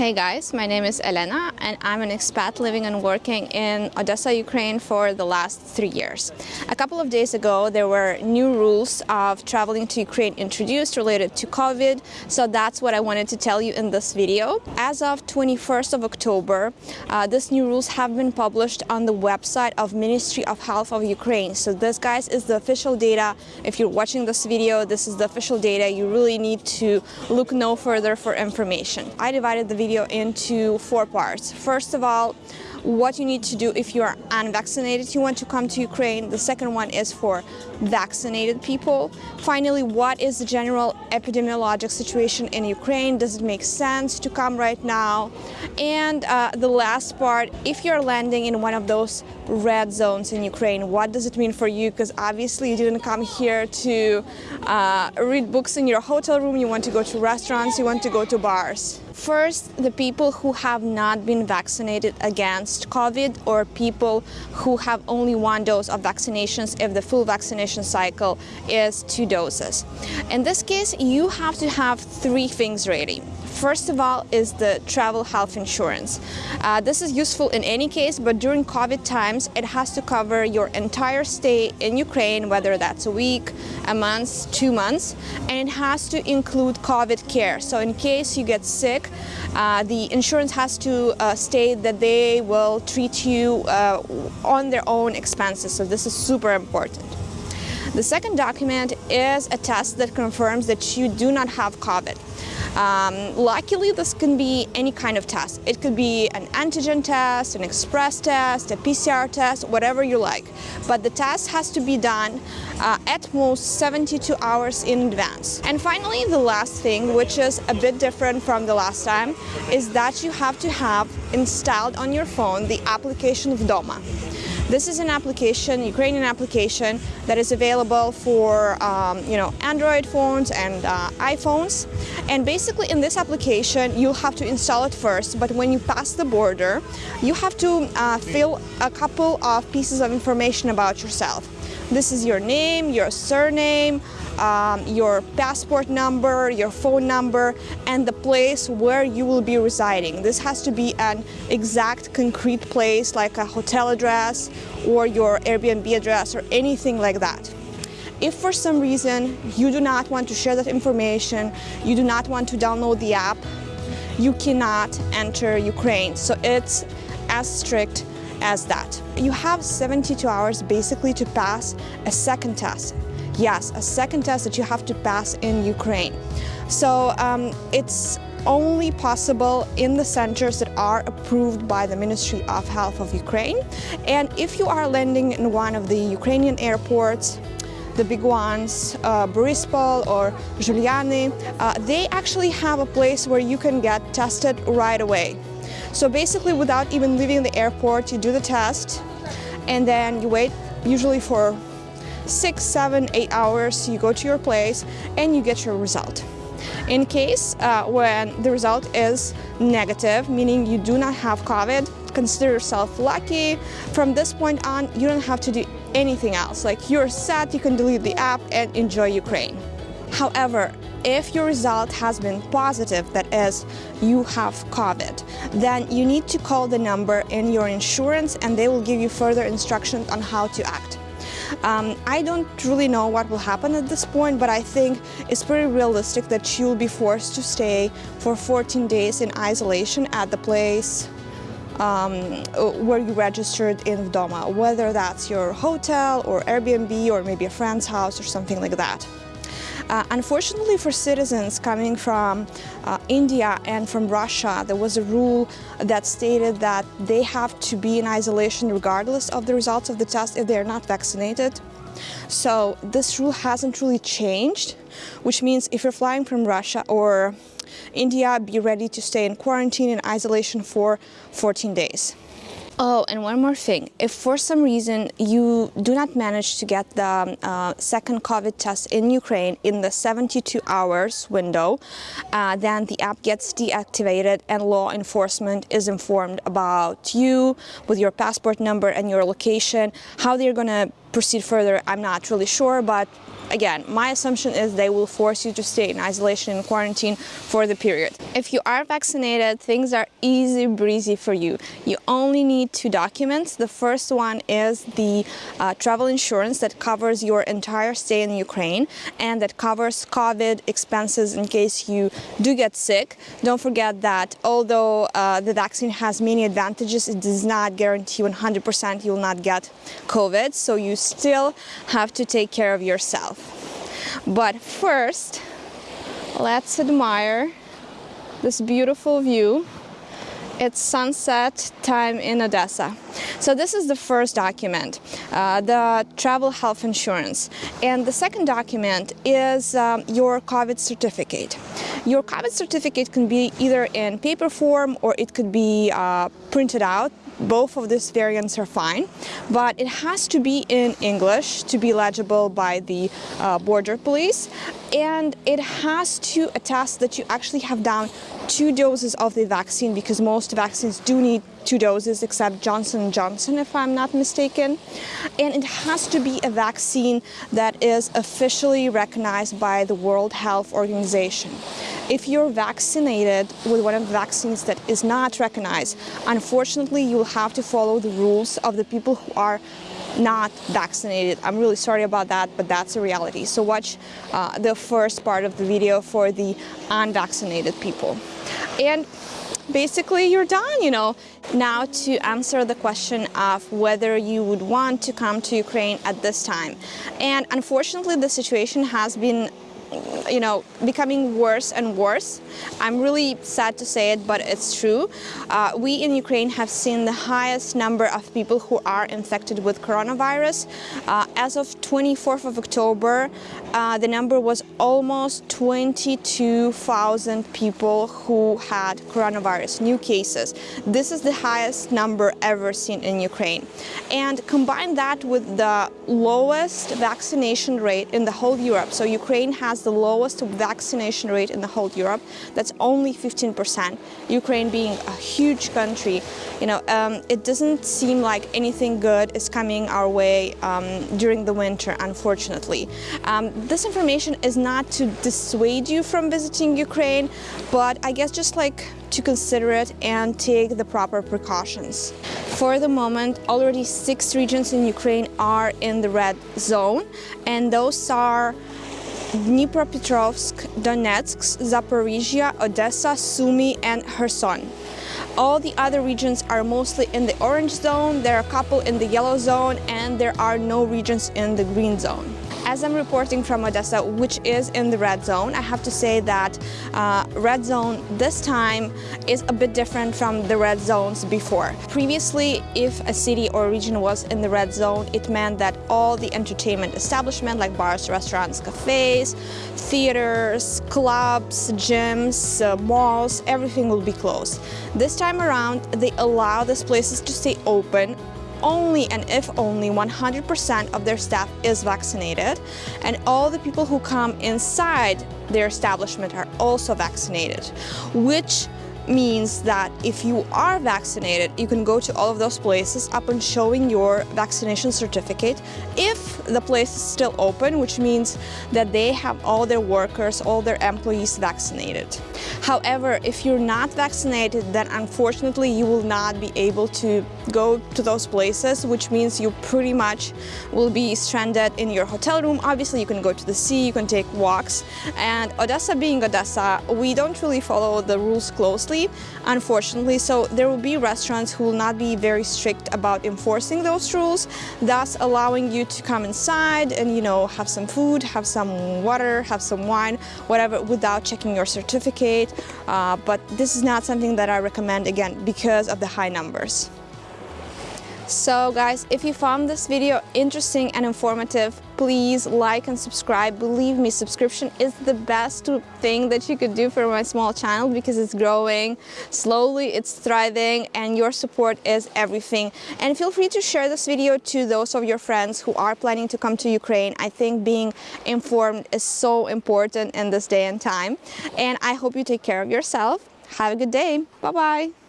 Hey guys, my name is Elena and I'm an expat living and working in Odessa, Ukraine for the last three years. A couple of days ago there were new rules of traveling to Ukraine introduced related to COVID, so that's what I wanted to tell you in this video. As of 21st of October, uh, these new rules have been published on the website of Ministry of Health of Ukraine. So this guys is the official data. If you're watching this video, this is the official data. You really need to look no further for information. I divided the video into four parts. First of all, what you need to do if you are unvaccinated, you want to come to Ukraine. The second one is for vaccinated people. Finally, what is the general epidemiologic situation in Ukraine? Does it make sense to come right now? And uh, the last part, if you're landing in one of those red zones in Ukraine, what does it mean for you? Because obviously you didn't come here to uh, read books in your hotel room, you want to go to restaurants, you want to go to bars. First, the people who have not been vaccinated against COVID or people who have only one dose of vaccinations if the full vaccination cycle is two doses. In this case, you have to have three things ready. First of all is the travel health insurance. Uh, this is useful in any case, but during COVID times, it has to cover your entire stay in Ukraine, whether that's a week, a month, two months, and it has to include COVID care. So in case you get sick, uh, the insurance has to uh, state that they will treat you uh, on their own expenses. So this is super important. The second document is a test that confirms that you do not have COVID. Um, luckily, this can be any kind of test. It could be an antigen test, an express test, a PCR test, whatever you like. But the test has to be done uh, at most 72 hours in advance. And finally, the last thing, which is a bit different from the last time, is that you have to have installed on your phone the application Vdoma. This is an application, Ukrainian application, that is available for um, you know Android phones and uh, iPhones. And basically in this application, you'll have to install it first, but when you pass the border, you have to uh, fill a couple of pieces of information about yourself. This is your name, your surname, um, your passport number, your phone number, and the place where you will be residing. This has to be an exact concrete place like a hotel address or your Airbnb address or anything like that. If for some reason you do not want to share that information, you do not want to download the app, you cannot enter Ukraine. So it's as strict as that. You have 72 hours basically to pass a second test. Yes, a second test that you have to pass in Ukraine. So um, it's only possible in the centers that are approved by the Ministry of Health of Ukraine. And if you are landing in one of the Ukrainian airports, the big ones, uh, or Zhuliany, uh, they actually have a place where you can get tested right away. So basically without even leaving the airport, you do the test and then you wait usually for six, seven, eight hours, you go to your place and you get your result. In case uh, when the result is negative, meaning you do not have COVID, consider yourself lucky. From this point on, you don't have to do anything else. Like you're set, you can delete the app and enjoy Ukraine. However, if your result has been positive, that is, you have COVID, then you need to call the number in your insurance and they will give you further instructions on how to act. Um, I don't really know what will happen at this point, but I think it's pretty realistic that you'll be forced to stay for 14 days in isolation at the place um, where you registered in Vdoma, whether that's your hotel or Airbnb or maybe a friend's house or something like that. Uh, unfortunately for citizens coming from uh, India and from Russia, there was a rule that stated that they have to be in isolation regardless of the results of the test if they're not vaccinated. So this rule hasn't really changed, which means if you're flying from Russia or India, be ready to stay in quarantine and isolation for 14 days. Oh, and one more thing. If for some reason you do not manage to get the uh, second COVID test in Ukraine in the 72 hours window, uh, then the app gets deactivated and law enforcement is informed about you with your passport number and your location, how they're going to proceed further, I'm not really sure, but again, my assumption is they will force you to stay in isolation and quarantine for the period. If you are vaccinated, things are easy breezy for you. You only need two documents. The first one is the uh, travel insurance that covers your entire stay in Ukraine and that covers COVID expenses in case you do get sick. Don't forget that although uh, the vaccine has many advantages, it does not guarantee 100% you will not get COVID. So you still have to take care of yourself. But first, let's admire this beautiful view. It's sunset time in Odessa. So this is the first document, uh, the travel health insurance. And the second document is um, your COVID certificate. Your COVID certificate can be either in paper form or it could be uh, printed out both of these variants are fine, but it has to be in English to be legible by the uh, border police, and it has to attest that you actually have done two doses of the vaccine because most vaccines do need two doses except Johnson & Johnson if I'm not mistaken and it has to be a vaccine that is officially recognized by the World Health Organization. If you're vaccinated with one of the vaccines that is not recognized, unfortunately you'll have to follow the rules of the people who are not vaccinated. I'm really sorry about that, but that's a reality. So watch uh, the first part of the video for the unvaccinated people. And basically you're done, you know. Now to answer the question of whether you would want to come to Ukraine at this time. And unfortunately the situation has been you know, becoming worse and worse. I'm really sad to say it, but it's true. Uh, we in Ukraine have seen the highest number of people who are infected with coronavirus. Uh, as of 24th of October, uh, the number was almost 22,000 people who had coronavirus, new cases. This is the highest number ever seen in Ukraine. And combine that with the lowest vaccination rate in the whole Europe. So Ukraine has the lowest vaccination rate in the whole Europe. That's only 15%. Ukraine being a huge country, you know, um, it doesn't seem like anything good is coming our way um, during the winter, unfortunately. Um, this information is not to dissuade you from visiting Ukraine, but I guess just like to consider it and take the proper precautions. For the moment, already six regions in Ukraine are in the red zone, and those are Dnipropetrovsk, Donetsk, Zaporizhia, Odessa, Sumy and Kherson. All the other regions are mostly in the orange zone, there are a couple in the yellow zone and there are no regions in the green zone. As I'm reporting from Odessa, which is in the red zone, I have to say that uh, red zone this time is a bit different from the red zones before. Previously, if a city or region was in the red zone, it meant that all the entertainment establishment like bars, restaurants, cafes, theaters, clubs, gyms, uh, malls, everything will be closed. This time around, they allow these places to stay open only and if only 100% of their staff is vaccinated and all the people who come inside their establishment are also vaccinated, which means that if you are vaccinated, you can go to all of those places upon showing your vaccination certificate if the place is still open, which means that they have all their workers, all their employees vaccinated. However, if you're not vaccinated, then unfortunately you will not be able to go to those places, which means you pretty much will be stranded in your hotel room. Obviously, you can go to the sea, you can take walks, and Odessa being Odessa, we don't really follow the rules closely unfortunately. So there will be restaurants who will not be very strict about enforcing those rules, thus allowing you to come inside and, you know, have some food, have some water, have some wine, whatever, without checking your certificate. Uh, but this is not something that I recommend, again, because of the high numbers. So guys, if you found this video interesting and informative, please like and subscribe. Believe me, subscription is the best thing that you could do for my small channel because it's growing slowly, it's thriving, and your support is everything. And feel free to share this video to those of your friends who are planning to come to Ukraine. I think being informed is so important in this day and time. And I hope you take care of yourself. Have a good day. Bye-bye.